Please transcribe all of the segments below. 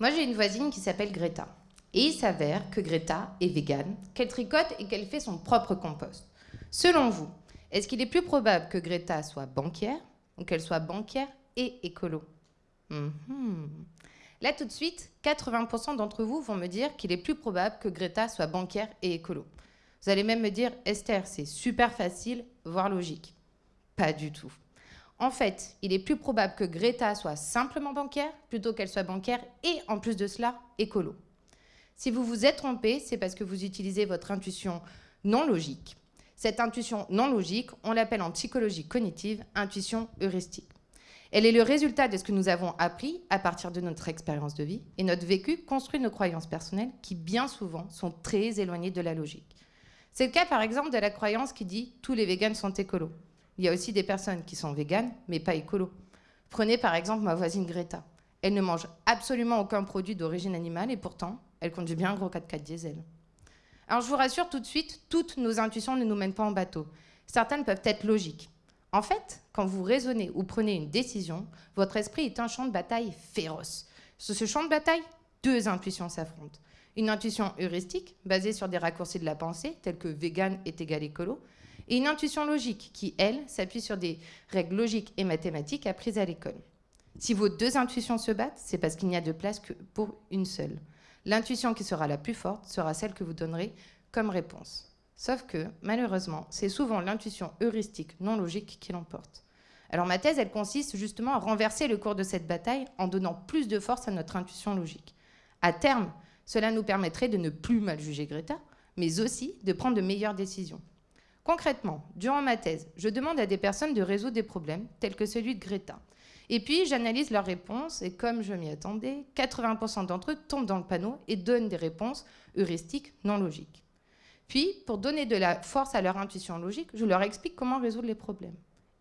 Moi, j'ai une voisine qui s'appelle Greta. Et il s'avère que Greta est végane, qu'elle tricote et qu'elle fait son propre compost. Selon vous, est-ce qu'il est plus probable que Greta soit banquière ou qu'elle soit banquière et écolo? Mhm. Là, tout de suite, 80% d'entre vous vont me dire qu'il est plus probable que Greta soit banquière et écolo. Vous allez même me dire, Esther, c'est super facile, voire logique. Pas du tout. En fait, il est plus probable que Greta soit simplement banquière plutôt qu'elle soit banquière et en plus de cela, écolo. Si vous vous êtes trompé, c'est parce que vous utilisez votre intuition non logique. Cette intuition non logique, on l'appelle en psychologie cognitive intuition heuristique. Elle est le résultat de ce que nous avons appris à partir de notre expérience de vie et notre vécu construit nos croyances personnelles qui bien souvent sont très éloignées de la logique. C'est le cas par exemple de la croyance qui dit tous les véganes sont écolos. Il y a aussi des personnes qui sont véganes mais pas écolos. Prenez par exemple ma voisine Greta. Elle ne mange absolument aucun produit d'origine animale et pourtant elle conduit bien un gros 4x4 diesel. Alors je vous rassure tout de suite, toutes nos intuitions ne nous mènent pas en bateau. Certaines peuvent être logiques. En fait, quand vous raisonnez ou prenez une décision, votre esprit est un champ de bataille féroce. Sur ce champ de bataille, deux intuitions s'affrontent. Une intuition heuristique, basée sur des raccourcis de la pensée, tels que vegan est égal écolo, et une intuition logique, qui, elle, s'appuie sur des règles logiques et mathématiques apprises à l'école. Si vos deux intuitions se battent, c'est parce qu'il n'y a de place que pour une seule. L'intuition qui sera la plus forte sera celle que vous donnerez comme réponse. Sauf que, malheureusement, c'est souvent l'intuition heuristique non logique qui l'emporte. Alors ma thèse, elle consiste justement à renverser le cours de cette bataille en donnant plus de force à notre intuition logique. À terme, cela nous permettrait de ne plus mal juger Greta, mais aussi de prendre de meilleures décisions. Concrètement, durant ma thèse, je demande à des personnes de résoudre des problèmes tels que celui de Greta. Et puis, j'analyse leurs réponses et comme je m'y attendais, 80% d'entre eux tombent dans le panneau et donnent des réponses heuristiques non logiques. Puis, pour donner de la force à leur intuition logique, je leur explique comment résoudre les problèmes.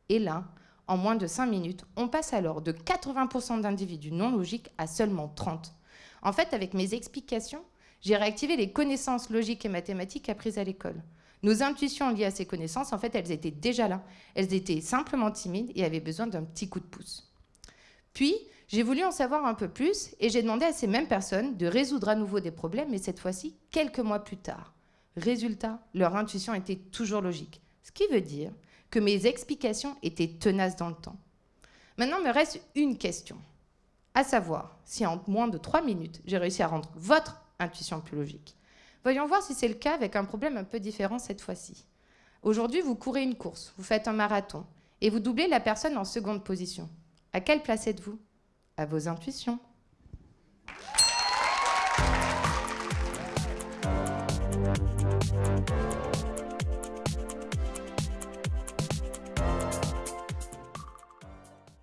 Et là, en moins de 5 minutes, on passe alors de 80% d'individus non logiques à seulement 30. En fait, avec mes explications, j'ai réactivé les connaissances logiques et mathématiques apprises à l'école. Nos intuitions liées à ces connaissances, en fait, elles étaient déjà là. Elles étaient simplement timides et avaient besoin d'un petit coup de pouce. Puis, j'ai voulu en savoir un peu plus et j'ai demandé à ces mêmes personnes de résoudre à nouveau des problèmes, mais cette fois-ci quelques mois plus tard. Résultat, leur intuition était toujours logique. Ce qui veut dire que mes explications étaient tenaces dans le temps. Maintenant, me reste une question. À savoir, si en moins de trois minutes, j'ai réussi à rendre votre intuition plus logique. Voyons voir si c'est le cas avec un problème un peu différent cette fois-ci. Aujourd'hui, vous courez une course, vous faites un marathon, et vous doublez la personne en seconde position. À quelle place êtes-vous? À vos intuitions.